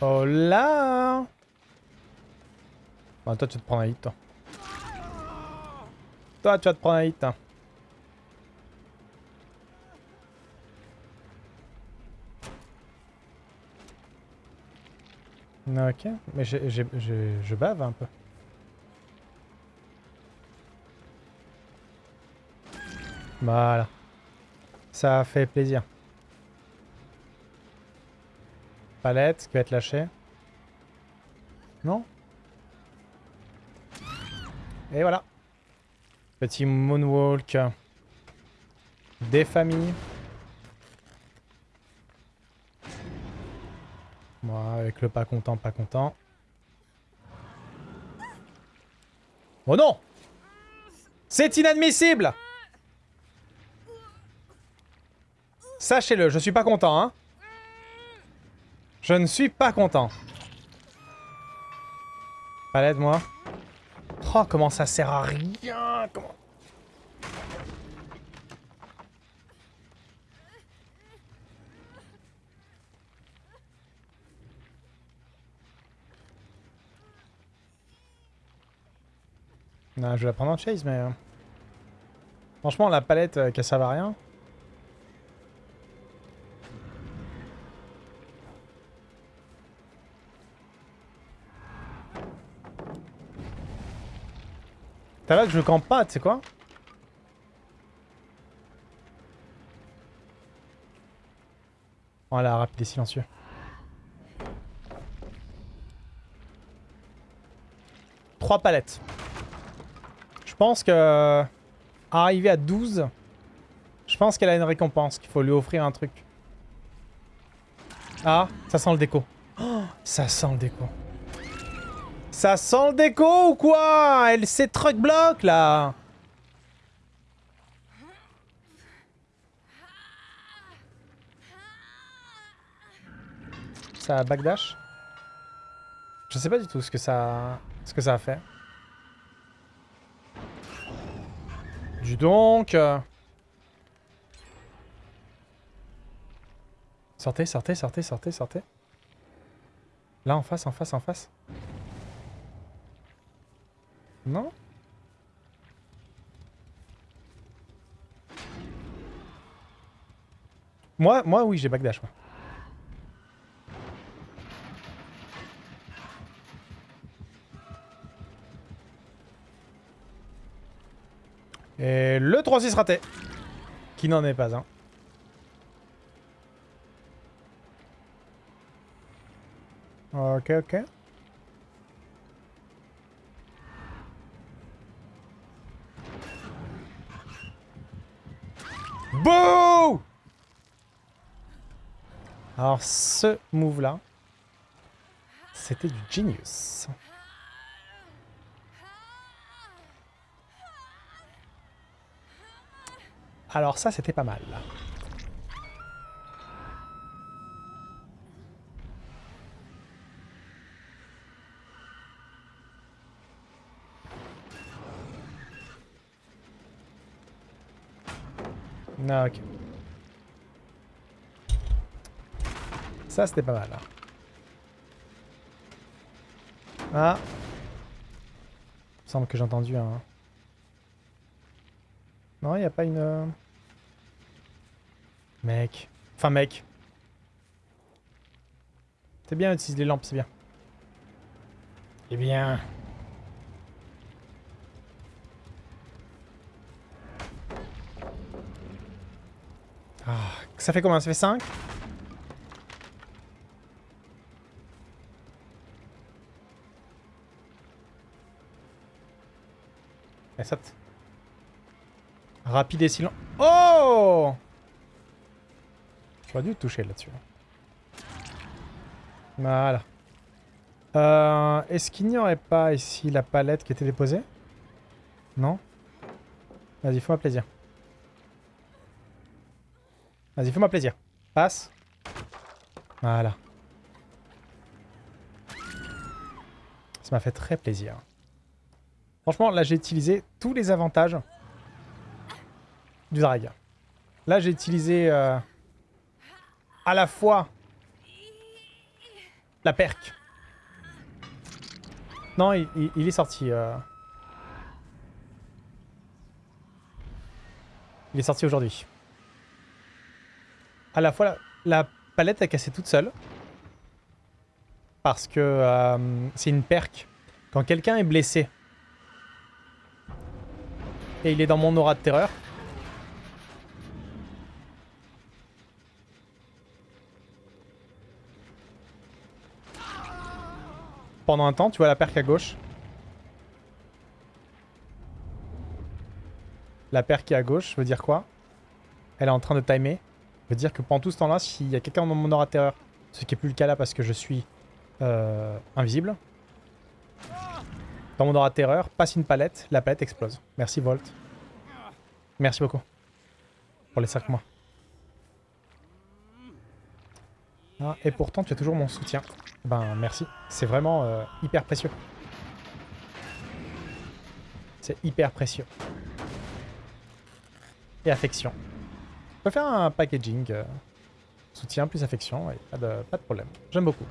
Oh là toi tu vas te prendre un hit toi. Toi tu vas te prendre un hit. hein. Ok, mais je bave un peu. Voilà. Ça fait plaisir. Palette qui va être lâchée. Non? Et voilà. Petit moonwalk. Des familles. Moi, avec le pas content, pas content. Oh non C'est inadmissible Sachez-le, je suis pas content, hein. Je ne suis pas content. Palette, moi. Oh, comment ça sert à rien Comment... Non, je vais la prendre en chase, mais... euh, Franchement, la palette, euh, qu'elle serve à rien. T'as là que je campe pas, tu sais quoi Voilà, rapide et silencieux. Trois palettes. Je pense que... Arriver à 12... Je pense qu'elle a une récompense, qu'il faut lui offrir un truc. Ah, ça sent le déco. Oh, ça sent le déco. Ça sent le déco ou quoi? Elle s'est truck block là Ça a backdash? Je sais pas du tout ce que ça, ce que ça a fait. Du donc. Sortez, sortez, sortez, sortez, sortez. Là, en face, en face, en face. Non Moi, moi oui, j'ai backdash. Moi. Et le 3-6 raté. Qui n'en est pas un. Ok, ok. Alors ce move là, c'était du genius. Alors ça c'était pas mal. Ah, ok. Ça, c'était pas mal. hein. Ah. Il semble que j'ai entendu un... Non, il n'y a pas une... euh, Mec. Enfin, mec. C'est bien d'utiliser les lampes, c'est bien. Eh bien... Ah, ça fait combien? Ça fait 5 Et 7. Rapide et silent. Oh J'aurais dû toucher là-dessus. Voilà. Euh, Est-ce qu'il n'y aurait pas ici la palette qui était déposée? Non? Vas-y, fais-moi plaisir. Vas-y, fais-moi plaisir. Passe. Voilà. Ça m'a fait très plaisir. Franchement, là, j'ai utilisé tous les avantages du drag. Là, j'ai utilisé euh, à la fois la perque. Non, il, est sorti. euh. Il est sorti aujourd'hui. À la fois, la, la palette a cassé toute seule. Parce que euh, c'est une perque. Quand quelqu'un est blessé et il est dans mon aura de terreur, pendant un temps, tu vois la perque à gauche. La perque à gauche veut dire quoi? Elle est en train de timer. Veut dire que pendant tout ce temps-là, s'il y a quelqu'un dans mon aura de terreur, ce qui est plus le cas là parce que je suis euh, invisible, dans mon aura terreur, passe une palette, la palette explose. Merci Volt. Merci beaucoup. Pour les 5 mois. Ah, et pourtant, tu as toujours mon soutien. Ben, merci. C'est vraiment euh, hyper précieux. C'est hyper précieux. Et affection. On peut faire un packaging. euh, soutien plus affection, pas, de, pas de problème. J'aime beaucoup.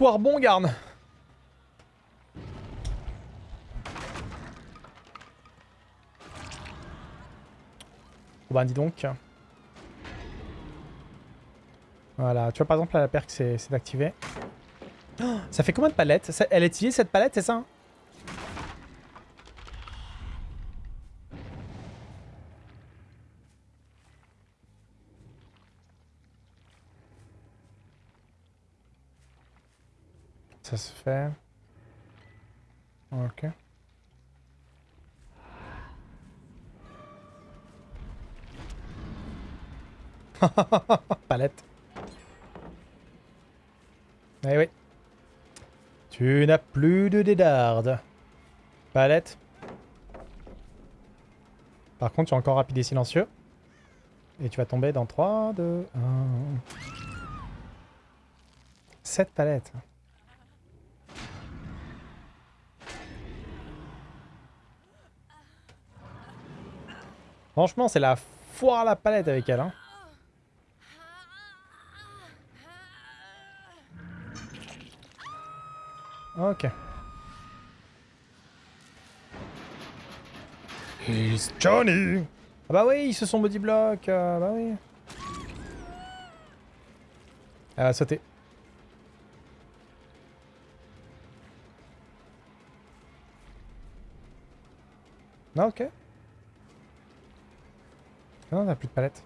Soir bon, Garn Oh ben dis donc. Voilà, tu vois par exemple la perque c'est activé. Oh, ça fait combien de palettes? Elle est utilisée cette palette, c'est ça? Ça se fait. Ok. Palette. Eh oui. Tu n'as plus de dédarde. Palette. Par contre, tu es encore rapide et silencieux. Et tu vas tomber dans 3, 2, 1. 7 palettes. Franchement, c'est la foire à la palette avec elle. Hein. Ok. He's Johnny Ah bah oui, ils se sont body block, euh, bah oui. Elle va sauter. Non, ok. Non, on a plus de palette.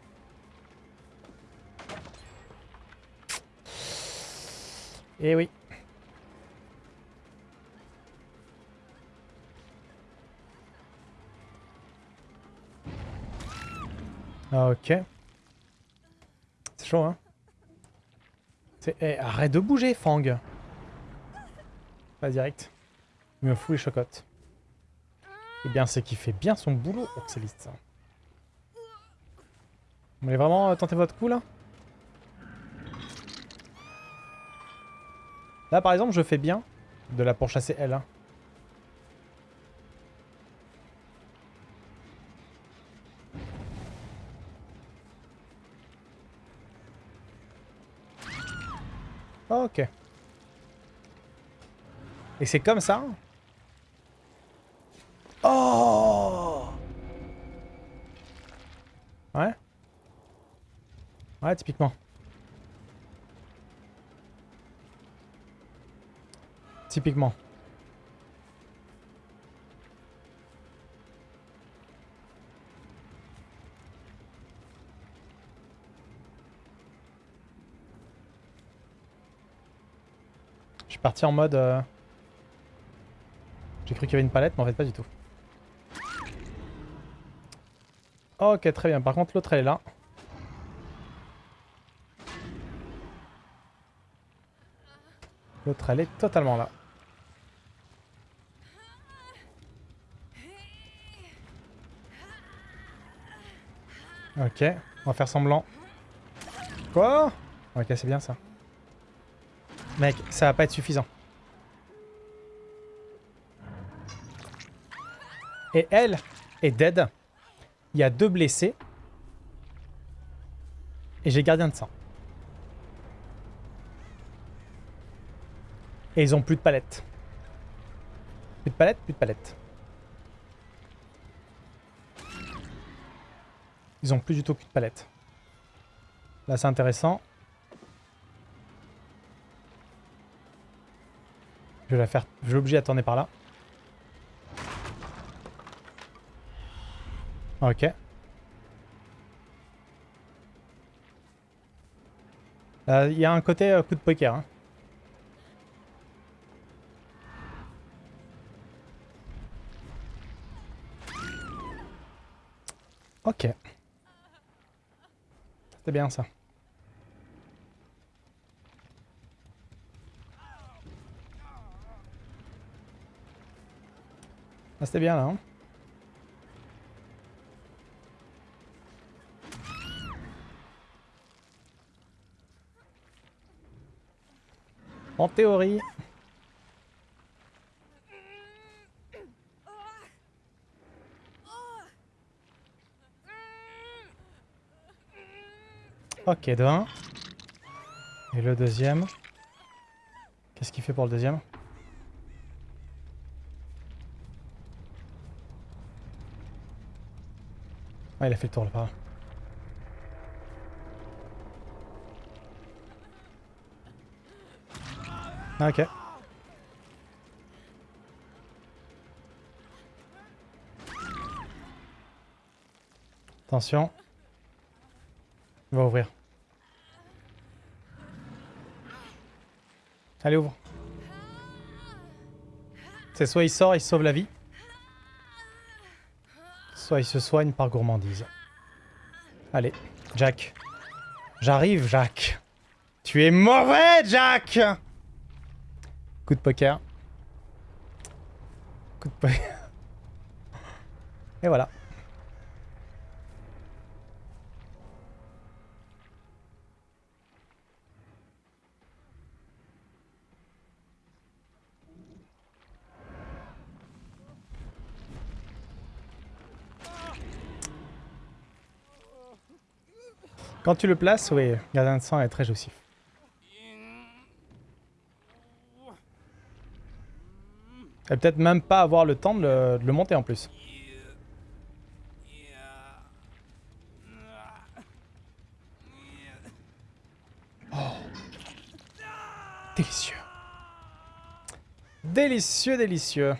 Eh oui. Ah, Ok. C'est chaud, hein eh, Arrête de bouger, Fang Pas direct. Il me fout les chocottes. Eh bien, c'est qu'il fait bien son boulot, Oxeliste. Vous voulez vraiment euh, tenter votre coup, là? Là, par exemple, je fais bien de la pourchasser elle. hein. Ok. Et c'est comme ça Oh Ouais Ouais, typiquement. Typiquement. Je suis parti en mode... euh, J'ai cru qu'il y avait une palette, mais en fait pas du tout. Ok, très bien. Par contre, l'autre, elle est là. L'autre, elle est totalement là. Ok, on va faire semblant. Quoi? Ok, c'est bien ça. Mec, ça va pas être suffisant. Et elle est dead. Il y a deux blessés. Et j'ai gardien de sang. Et ils ont plus de palettes. Plus de palettes, plus de palettes. Ils ont plus du tout plus de palettes. Là, c'est intéressant. Je vais la faire... Je à tourner par là. Ok. Euh, Il y a un côté euh, coup de poker. Hein. Ok. C'était bien ça. Ah, c'était bien là. Hein en théorie. Ok, 1. Et le deuxième. Qu'est-ce qu'il fait pour le deuxième? Ah, il a fait le tour là-bas. Ah, ok. Attention. Il va ouvrir. Allez, ouvre. C'est soit il sort, il sauve la vie. Soit il se soigne par gourmandise. Allez, Jack. J'arrive, Jack. Tu es mauvais, Jack Coup de poker. Coup de poker. Et voilà. Quand tu le places, oui, gardien de sang est très jouissif. Et peut-être même pas avoir le temps de le, de le monter en plus. Oh. Délicieux. Délicieux, délicieux.